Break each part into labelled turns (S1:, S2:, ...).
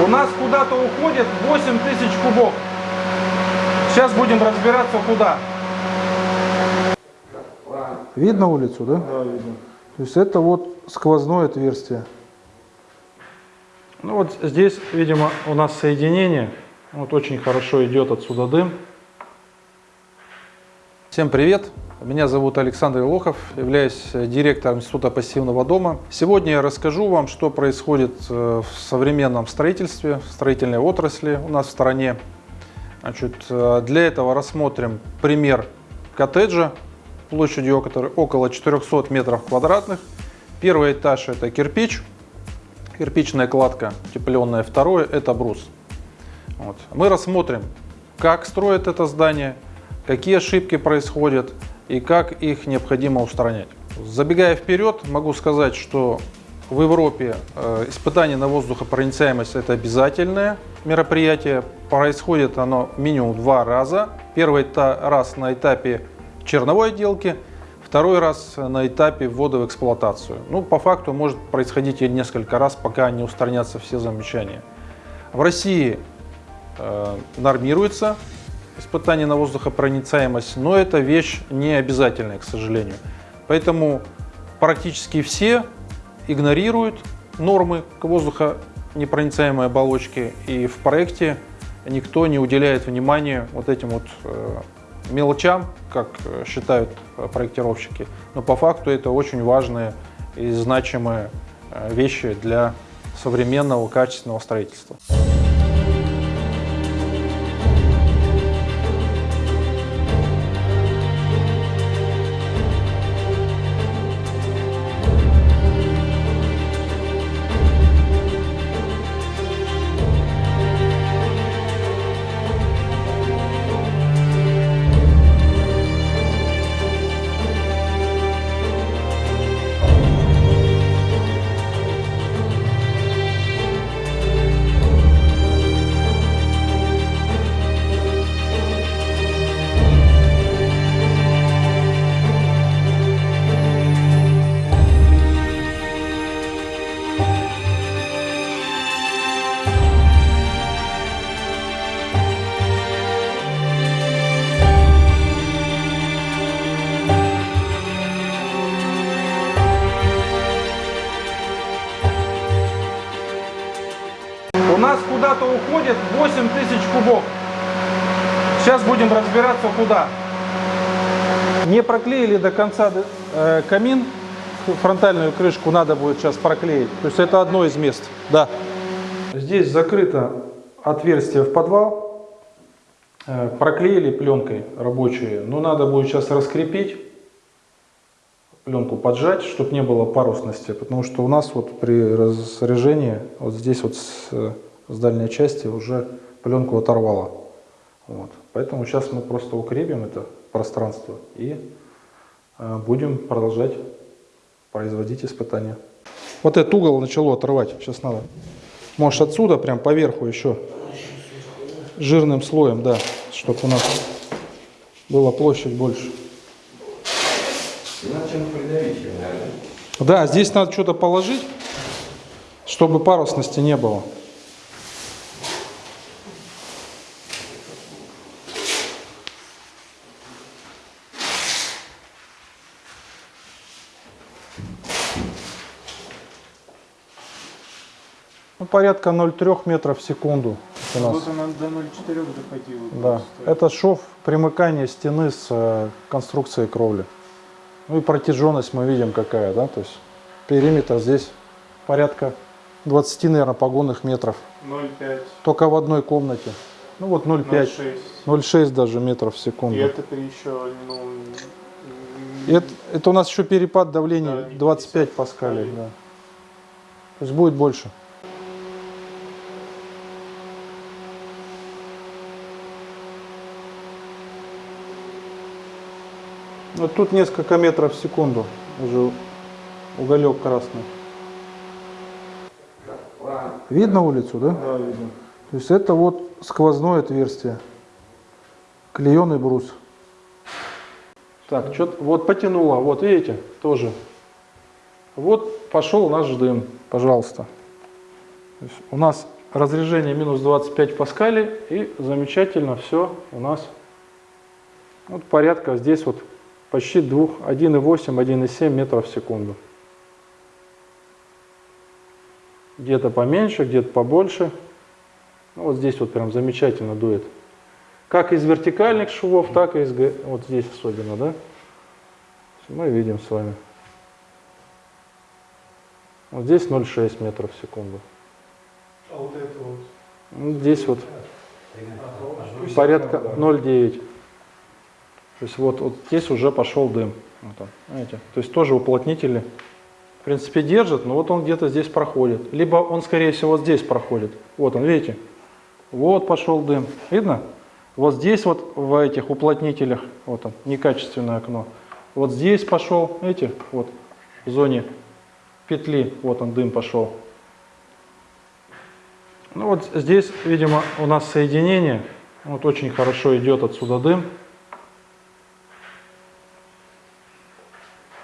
S1: У нас куда-то уходит 8 тысяч кубов. Сейчас будем разбираться куда.
S2: Видно улицу, да?
S1: Да, видно.
S2: То есть это вот сквозное отверстие.
S1: Ну вот здесь, видимо, у нас соединение. Вот очень хорошо идет отсюда дым. Всем привет! Меня зовут Александр Лохов, являюсь директором Института пассивного дома. Сегодня я расскажу вам, что происходит э, в современном строительстве, в строительной отрасли у нас в стране. Значит, э, для этого рассмотрим пример коттеджа площадью около 400 метров квадратных. Первый этаж это кирпич, кирпичная кладка утепленная. Второе это брус. Вот. Мы рассмотрим, как строят это здание, какие ошибки происходят и как их необходимо устранять. Забегая вперед, могу сказать, что в Европе э, испытание на воздухопроницаемость это обязательное мероприятие. Происходит оно минимум два раза. Первый раз на этапе черновой отделки, второй раз на этапе ввода в эксплуатацию. Ну, по факту может происходить и несколько раз, пока не устранятся все замечания. В России э, нормируется испытание на воздухопроницаемость, но это вещь не обязательная, к сожалению. Поэтому практически все игнорируют нормы к воздухонепроницаемой оболочке, и в проекте никто не уделяет внимания вот этим вот э, мелочам, как считают проектировщики, но по факту это очень важные и значимые э, вещи для современного качественного строительства. Уходит 8 тысяч кубов. Сейчас будем разбираться куда. Не проклеили до конца э, камин, фронтальную крышку надо будет сейчас проклеить. То есть это одно из мест. Да. Здесь закрыто отверстие в подвал. Э, проклеили пленкой рабочей, но надо будет сейчас раскрепить пленку поджать, чтобы не было парусности, потому что у нас вот при разряжении вот здесь вот с, с дальней части уже пленку оторвало. Вот. Поэтому сейчас мы просто укрепим это пространство и э, будем продолжать производить испытания. Вот этот угол начало отрывать, сейчас надо. Можешь отсюда прям поверху еще жирным слоем, да, чтобы у нас была площадь больше.
S3: Иначе придавить наверное.
S2: Да, здесь надо что-то положить, чтобы парусности не было. Ну, порядка 0,3 метров в секунду у нас.
S1: Вот она до 0,4 доходила.
S2: Да, это шов примыкания стены с э, конструкцией кровли. Ну и протяженность мы видим какая, да, то есть периметр здесь порядка 20, наверное, погонных метров.
S1: 0,5.
S2: Только в одной комнате. Ну вот 0,5,
S1: 0,6.
S2: 0,6 даже метров в секунду.
S1: И это при еще, ну,
S2: Это, это у нас еще перепад давления
S1: Да,
S2: 25
S1: 50
S2: паскалей.
S1: паскалей.
S2: Да. То есть будет больше. Вот тут несколько метров в секунду уже уголек красный. Видно улицу, да?
S1: да, видно.
S2: То есть это вот сквозное отверстие. Клееный брус. Так, что вот потянуло, вот видите, тоже. Вот пошел наш дым, пожалуйста. У нас
S1: разрежение минус 25 паскалей и замечательно все у нас вот порядка здесь вот почти 2, 1,8, 1,7 метров в секунду. Где-то поменьше, где-то побольше. Ну, вот здесь вот прям замечательно дует. Как из вертикальных швов, так и из вот здесь особенно, да? Мы видим с вами. Вот здесь 0,6 метров в секунду.
S3: А вот это вот?
S1: Ну, здесь вот порядка 0,9. То есть вот, вот здесь уже пошел дым. Вот он, знаете? То есть тоже уплотнители в принципе держит, но вот он где-то здесь проходит. Либо он скорее всего здесь проходит. Вот он, видите? Вот пошел дым. Видно? Вот здесь вот в этих уплотнителях, вот он, некачественное окно. Вот здесь пошел, видите, вот в зоне петли, вот он дым пошел. Ну вот здесь, видимо, у нас соединение, вот очень хорошо идет отсюда дым.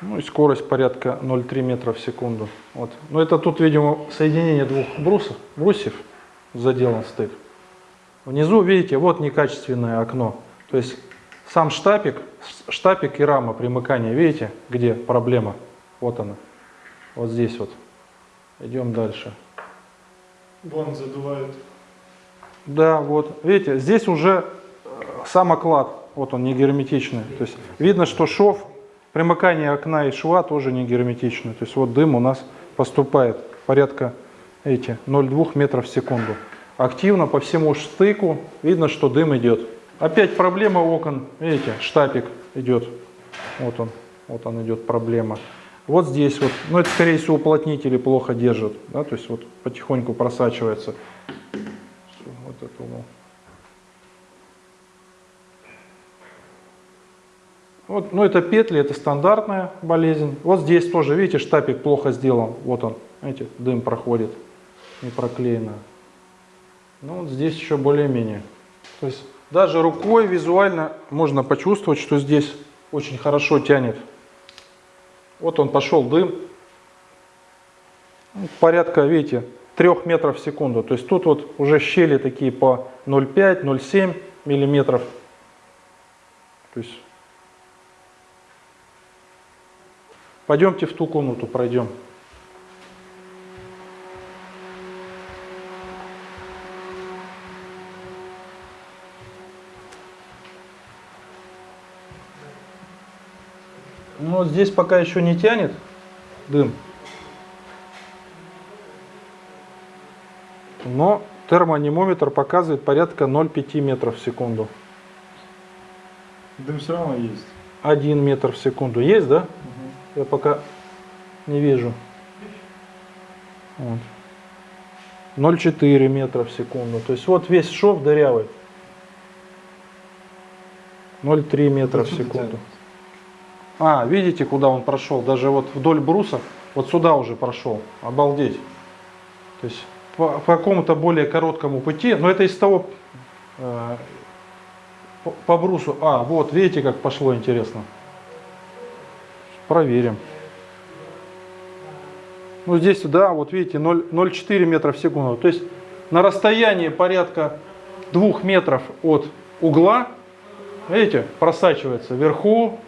S1: Ну и скорость порядка 0,3 метра в секунду. Вот. Но это тут, видимо, соединение двух брусов, брусьев заделан стык. Внизу, видите, вот некачественное окно. То есть сам штапик, штапик и рама примыкания, видите, где проблема? Вот она. Вот здесь вот. Идем дальше.
S3: Вон задувает.
S1: Да, вот. Видите, здесь уже э, сам оклад, вот он не герметичный. То есть видно, что шов, примыкание окна и шва тоже не герметичный. То есть вот дым у нас поступает порядка эти 0,2 метров в секунду. Активно по всему штыку видно, что дым идет. Опять проблема окон, видите, штапик идет. Вот он, вот он идет проблема. Вот здесь вот, ну это скорее всего уплотнители плохо держат, да, то есть вот потихоньку просачивается. Вот это Вот, ну это петли, это стандартная болезнь. Вот здесь тоже, видите, штапик плохо сделан. Вот он, видите, дым проходит, не проклеено. Ну вот здесь еще более-менее. То есть даже рукой визуально можно почувствовать, что здесь очень хорошо тянет. Вот он пошел дым. Ну, порядка, видите, 3 метров в секунду. То есть тут вот уже щели такие по 0,5-0,7 миллиметров. То есть пойдемте в ту комнату пройдем. Но здесь пока еще не тянет дым. Но термоанимометр показывает порядка 0,5 метров в секунду.
S3: Дым все равно есть.
S1: 1 метр в секунду. Есть, да?
S3: Угу.
S1: Я пока не вижу. Вот. 0,4 метра в секунду. То есть вот весь шов дырявый. 0,3 метра в секунду. А, видите, куда он прошел? Даже вот вдоль бруса, вот сюда уже прошел. Обалдеть. То есть по, по какому-то более короткому пути, но это из того э, по, по брусу. А, вот, видите, как пошло интересно. Проверим. Ну здесь, да, вот видите, 0,4 метра в секунду. То есть на расстоянии порядка 2 метров от угла, видите, просачивается вверху,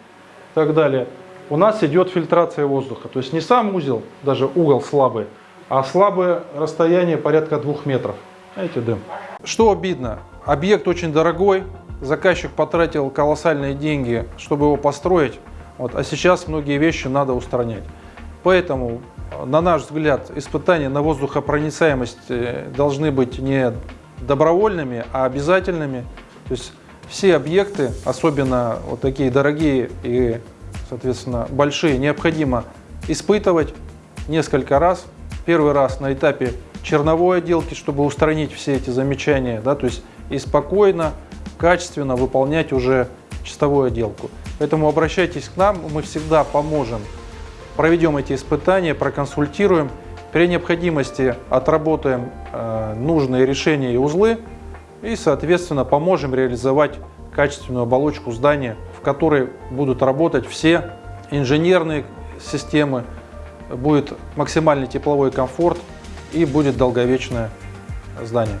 S1: и так далее, у нас идет фильтрация воздуха. То есть не сам узел, даже угол слабый, а слабое расстояние порядка двух метров. Видите, дым. Что обидно, объект очень дорогой, заказчик потратил колоссальные деньги, чтобы его построить, вот, а сейчас многие вещи надо устранять. Поэтому, на наш взгляд, испытания на воздухопроницаемость э, должны быть не добровольными, а обязательными. То есть все объекты, особенно вот такие дорогие и, соответственно, большие, необходимо испытывать несколько раз. Первый раз на этапе черновой отделки, чтобы устранить все эти замечания, да, то есть и спокойно, качественно выполнять уже чистовую отделку. Поэтому обращайтесь к нам, мы всегда поможем, проведем эти испытания, проконсультируем, при необходимости отработаем э, нужные решения и узлы, и, соответственно, поможем реализовать качественную оболочку здания, в которой будут работать все инженерные системы, будет максимальный тепловой комфорт и будет долговечная здания.